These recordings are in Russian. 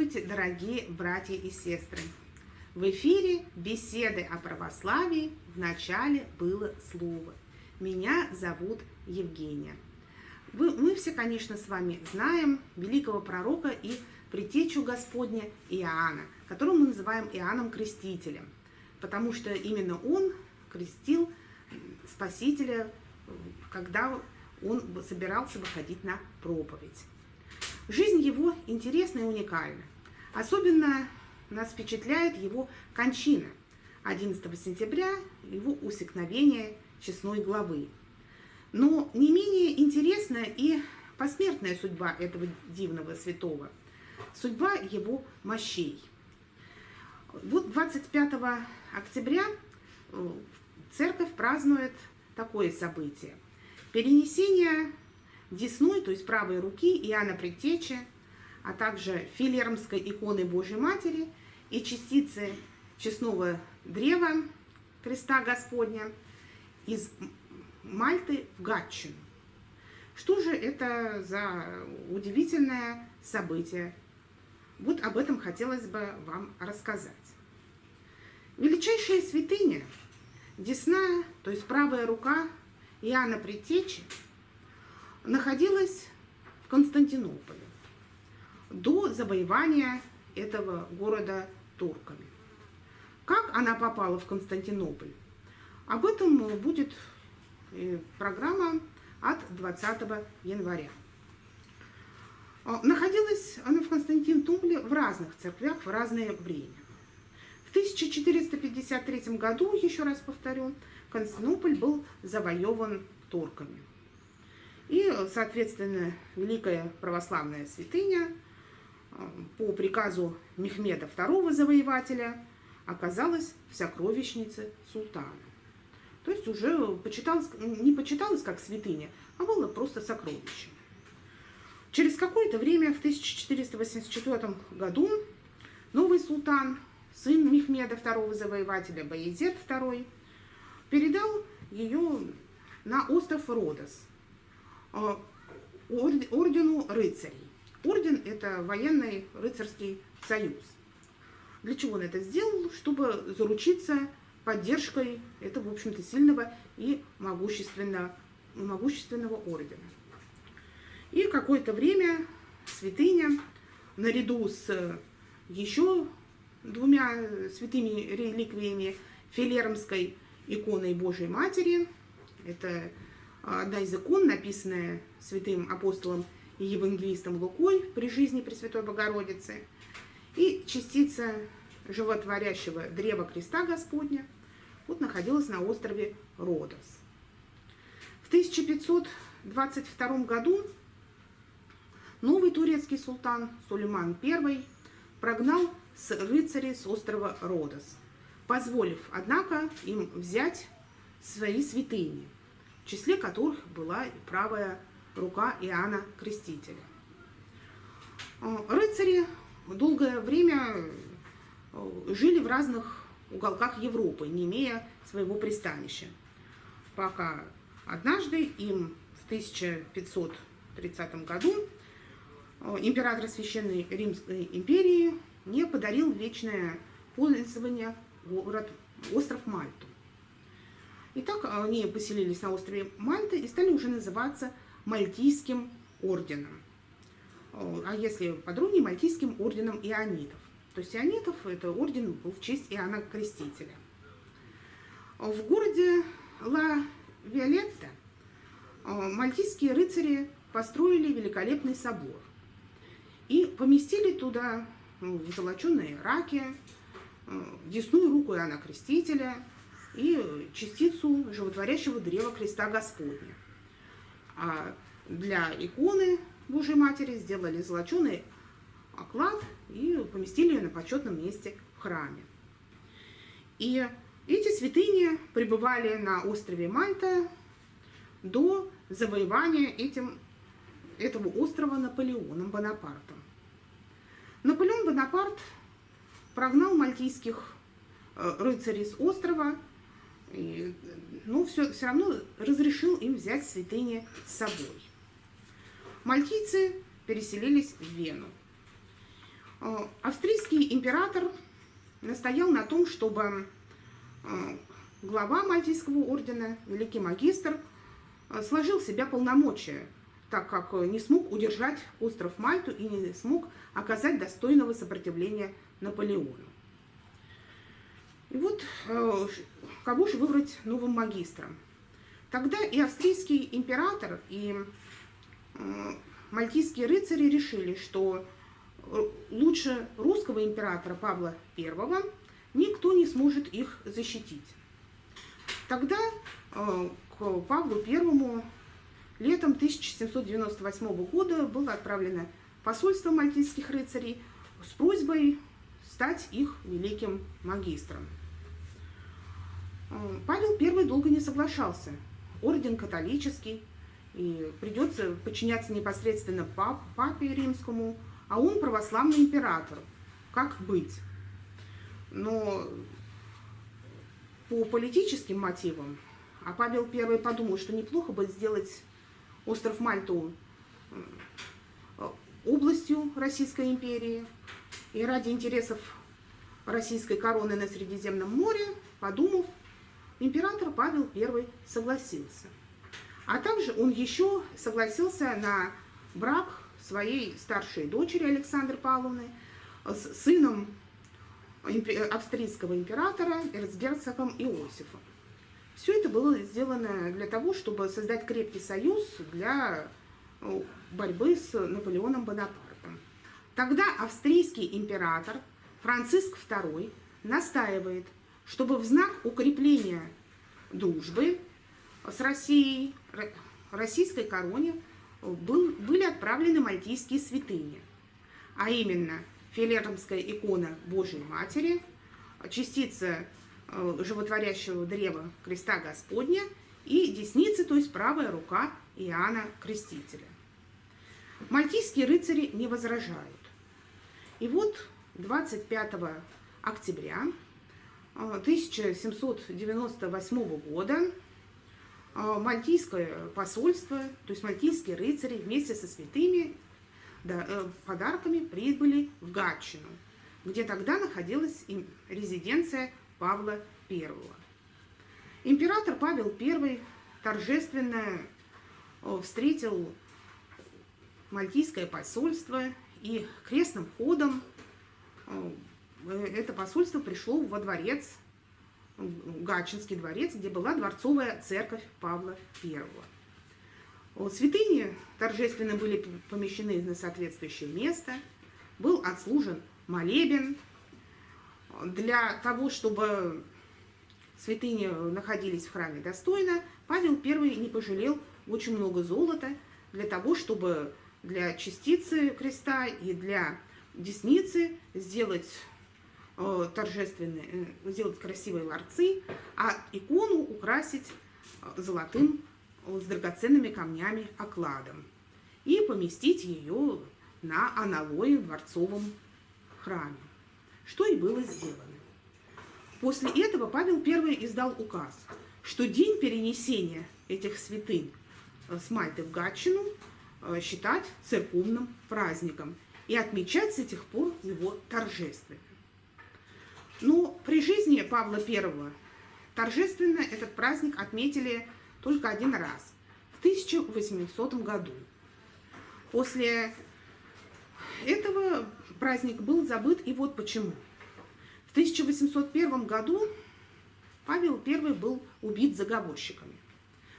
Здравствуйте, дорогие братья и сестры! В эфире беседы о православии в начале было слово. Меня зовут Евгения. Вы, мы все, конечно, с вами знаем великого пророка и предтечу Господня Иоанна, которого мы называем Иоанном Крестителем, потому что именно он крестил Спасителя, когда он собирался выходить на проповедь. Жизнь его интересна и уникальна. Особенно нас впечатляет его кончина 11 сентября, его усекновение честной главы. Но не менее интересна и посмертная судьба этого дивного святого, судьба его мощей. Вот 25 октября э, церковь празднует такое событие. Перенесение десной, то есть правой руки Иоанна Предтечи, а также филермской иконы Божьей Матери и частицы честного древа креста Господня из Мальты в Гатчину. Что же это за удивительное событие? Вот об этом хотелось бы вам рассказать. Величайшая святыня, десна, то есть правая рука Иоанна Предтечи – находилась в Константинополе до завоевания этого города турками. Как она попала в Константинополь? Об этом будет э, программа от 20 января. А, находилась она в Константинополе в разных церквях в разное время. В 1453 году, еще раз повторю, Константинополь был завоеван турками. И, соответственно, великая православная святыня э, по приказу Мехмеда II завоевателя оказалась в сокровищнице султана. То есть уже почиталось, не почиталось как святыня, а было просто сокровище. Через какое-то время, в 1484 году, новый султан, сын Мехмеда II завоевателя, Баязет II, передал ее на остров Родос – ордену рыцарей. Орден – это военный рыцарский союз. Для чего он это сделал? Чтобы заручиться поддержкой этого, в общем-то, сильного и могущественного, могущественного ордена. И какое-то время святыня, наряду с еще двумя святыми реликвиями, Филермской иконой Божьей Матери, это одна из икон, написанная святым апостолом и евангелистом Лукой при жизни Пресвятой Богородицы, и частица животворящего древа креста Господня вот находилась на острове Родос. В 1522 году новый турецкий султан Сулейман I прогнал рыцарей с острова Родос, позволив, однако, им взять свои святыни – в числе которых была и правая рука Иоанна Крестителя. А, рыцари долгое время э, жили в разных уголках Европы, не имея своего пристанища, пока однажды им в 1530 году э, император Священной Римской империи не подарил вечное пользование город, остров Мальту. Итак, они поселились на острове Мальта и стали уже называться Мальтийским орденом. А если подробнее, Мальтийским орденом ионитов. То есть ионитов это орден был в честь Иоанна Крестителя. В городе Ла Виолетта мальтийские рыцари построили великолепный собор и поместили туда ну, золоченые раки, десную руку Иоанна Крестителя – и частицу животворящего древа креста Господня. А для иконы Божьей Матери сделали золоченый оклад и поместили ее на почетном месте в храме. И эти святыни пребывали на острове Мальта до завоевания этим, этого острова Наполеоном Бонапартом. Наполеон Бонапарт прогнал мальтийских э, рыцарей с острова и, ну, все, все равно разрешил им взять святыни с собой. Мальтийцы переселились в Вену. Э, австрийский император настоял на том, чтобы э, глава Мальтийского ордена, великий магистр, э, сложил в себя полномочия, так как не смог удержать остров Мальту и не смог оказать достойного сопротивления Наполеону. И вот кого же выбрать новым магистром? Тогда и австрийский император, и мальтийские рыцари решили, что лучше русского императора Павла I никто не сможет их защитить. Тогда э, к Павлу I летом 1798 года было отправлено посольство мальтийских рыцарей с просьбой стать их великим магистром. Э, Павел I долго не соглашался. Орден католический, и придется подчиняться непосредственно пап, папе римскому, а он православный император. Как быть? Но по политическим мотивам, а Павел I подумал, что неплохо бы сделать остров Мальту э, областью Российской империи, и ради интересов российской короны на Средиземном море, подумав, император Павел I согласился. А также он еще согласился на брак своей старшей дочери Александры Павловны с сыном австрийского императора эрцгерцогом Иосифом. Все это было сделано для того, чтобы создать крепкий союз для э, борьбы с Наполеоном Бонапартом. Тогда австрийский император Франциск II настаивает, чтобы в знак укрепления дружбы с Россией, российской короне был, были отправлены мальтийские святыни, а именно Филеромская икона Божией Матери, частица э, животворящего древа креста Господня и десница, то есть правая рука Иоанна Крестителя. Мальтийские рыцари не возражают. И вот 25 октября 1798 э, года а, мальтийское посольство, то есть мальтийские рыцари вместе со святыми э, подарками прибыли в Гатчину, где тогда находилась резиденция Павла I. Император Павел I торжественно э, встретил мальтийское посольство и крестным ходом э, это посольство пришло во дворец Гатчинский дворец, где была дворцовая церковь Павла I. Святыни торжественно были помещены на соответствующее место, был отслужен молебен. Для того, чтобы святыни находились в храме достойно, Павел I не пожалел очень много золота для того, чтобы для частицы креста и для десницы сделать Э, торжественные, э, сделать красивые ларцы, а икону украсить э, золотым с драгоценными камнями окладом и поместить ее на аналое в дворцовом храме, что и было сделано. После этого Павел I издал указ, что день перенесения этих святынь с Мальты в Гатчину считать церковным праздником и отмечать с этих пор его торжественно. Ну, при жизни Павла I торжественно этот праздник отметили только один раз, в 1800 году. После этого праздник был забыт, и вот почему. В 1801 году Павел I был убит заговорщиками.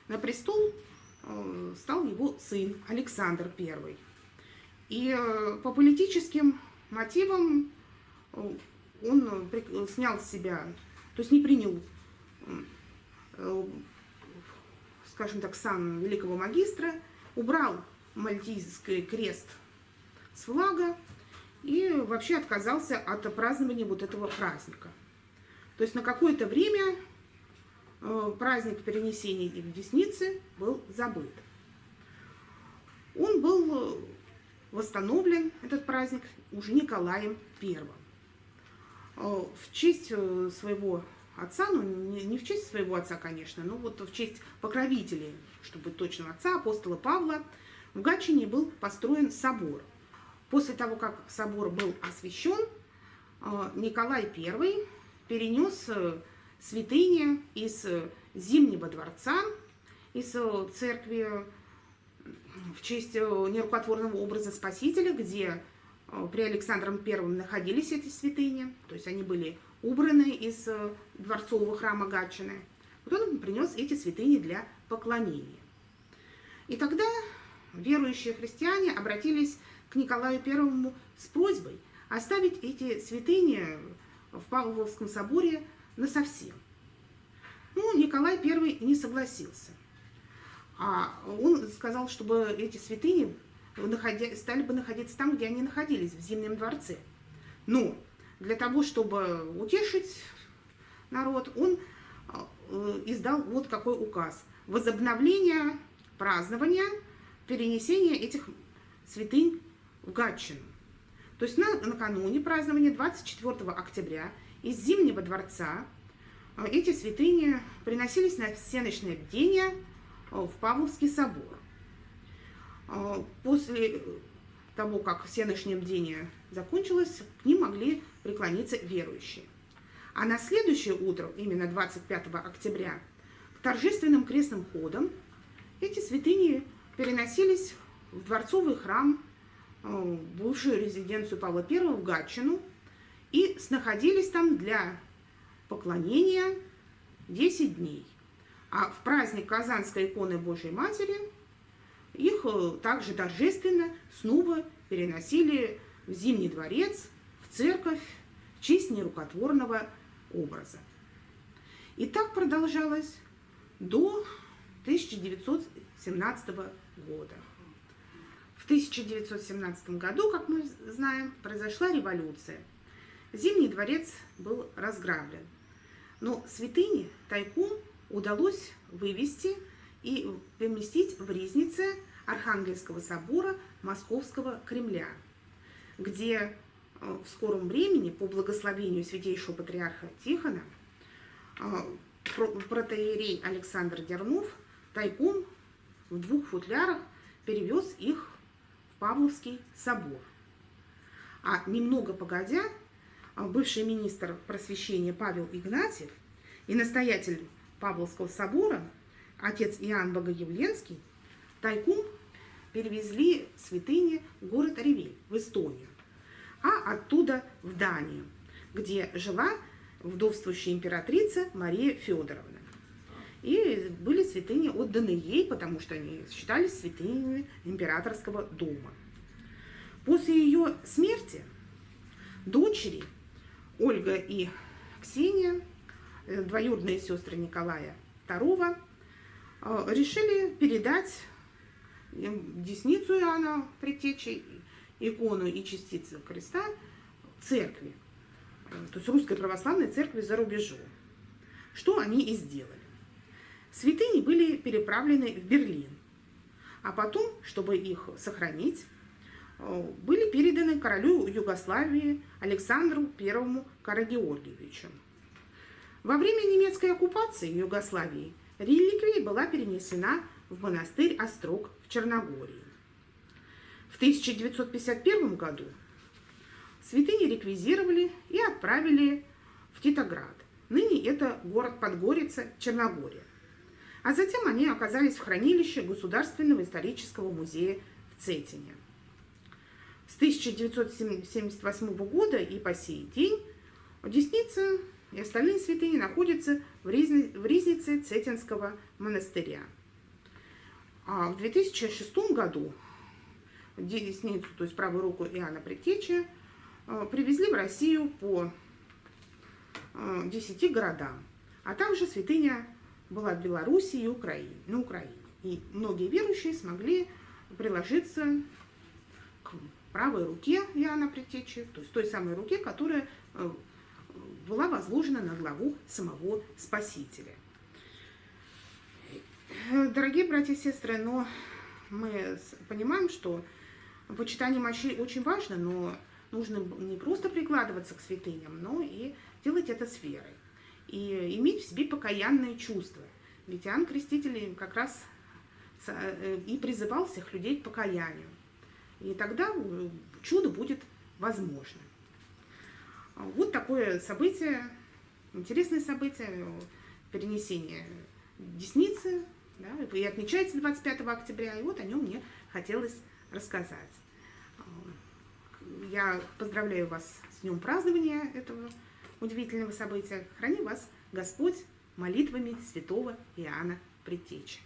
На престол э, стал его сын Александр I. И э, по политическим мотивам э, он э, снял с себя, то есть не принял, э, скажем так, сан великого магистра, убрал мальтийский крест с флага и вообще отказался от празднования вот этого праздника. То есть на какое-то время э, праздник перенесения десницы был забыт. Он был восстановлен, этот праздник, уже Николаем Первым. Э, в честь э, своего отца, ну не, в честь своего отца, конечно, но вот в честь покровителей, чтобы точным, отца, апостола Павла, в Гатчине был построен собор. После того, как собор был освящен, э, Николай I перенес святыни из Зимнего дворца, из церкви в честь нерукотворного образа Спасителя, где при Александром I находились эти святыни, то есть они были убраны из дворцового храма Гатчины. Вот он принес эти святыни для поклонения. И тогда верующие христиане обратились к Николаю I с просьбой оставить эти святыни в Павловском соборе насовсем. Ну, Николай I не согласился. А он сказал, чтобы эти святыни стали бы находиться там, где они находились, в Зимнем дворце. Но для того, чтобы утешить народ, он э, издал вот какой указ. Возобновление празднования перенесения этих святынь в Гатчину. То есть на, накануне празднования 24 октября из Зимнего дворца э, эти святыни приносились на всеночное бдение э, в Павловский собор. Э, после того, как всеночное бдение закончилось, к ним могли преклониться верующие. А на следующее утро, именно 25 октября, к торжественным крестным ходам эти святыни переносились в дворцовый храм, э, бывшую резиденцию Павла I в Гатчину, и находились там для поклонения 10 дней. А в праздник Казанской иконы Божьей Матери их э, также торжественно снова переносили в Зимний дворец, в церковь, в честь нерукотворного образа. И так продолжалось до 1917 года. В 1917 году, как мы знаем, произошла революция. Зимний дворец был разграблен. Но святыни тайком удалось вывести и поместить в ризнице Архангельского собора Московского Кремля, где э, в скором времени по благословению святейшего патриарха Тихона э, протеерей Александр Дернов тайком в двух футлярах перевез их в Павловский собор. А немного погодя, а, бывший министр просвещения Павел Игнатьев и настоятель Павловского собора, отец Иоанн Богоявленский, тайком перевезли святыни в город Ревель, в Эстонию, а оттуда в Данию, где жила вдовствующая императрица Мария Федоровна. И были святыни отданы ей, потому что они считались святынями императорского дома. После ее смерти дочери Ольга и Ксения, э, двоюродные сестры Николая II, решили передать десницу Иоанна Предтечи, икону и частицу креста церкви, э, то есть русской православной церкви за рубежом. Что они и сделали. Святыни были переправлены в Берлин, а потом, чтобы их сохранить, э, были переданы королю Югославии Александру I Карагеоргиевичу. Во время немецкой оккупации Югославии реликвия была перенесена в монастырь Острог в Черногории. В 1951 году святыни реквизировали и отправили в Титоград. Ныне это город Подгорица, Черногория. А затем они оказались в хранилище Государственного исторического музея в Цетине. С 1978 года и по сей день Десница и остальные святыни находятся в ризнице Цетинского монастыря. А в 2006 году Десницу, то есть правую руку Иоанна Предтечи, э, привезли в Россию по 10 э, городам, а также святыня была в Беларуси и Украине, на Украине. И многие верующие смогли приложиться к правой руке Иоанна Предтечи, то есть той самой руке, которая э, была возложена на главу самого Спасителя. Дорогие братья и сестры, но мы понимаем, что почитание мощей очень важно, но нужно не просто прикладываться к святыням, но и делать это с верой и иметь в себе покаянные чувства. Ведь Иоанн Креститель как раз э, и призывал всех людей к покаянию. И тогда чудо будет возможно. Вот такое событие, интересное событие, перенесение десницы, да, и отмечается 25 октября, и вот о нем мне хотелось рассказать. Я поздравляю вас с днем празднования этого удивительного события. Храни вас Господь молитвами святого Иоанна Предтечи.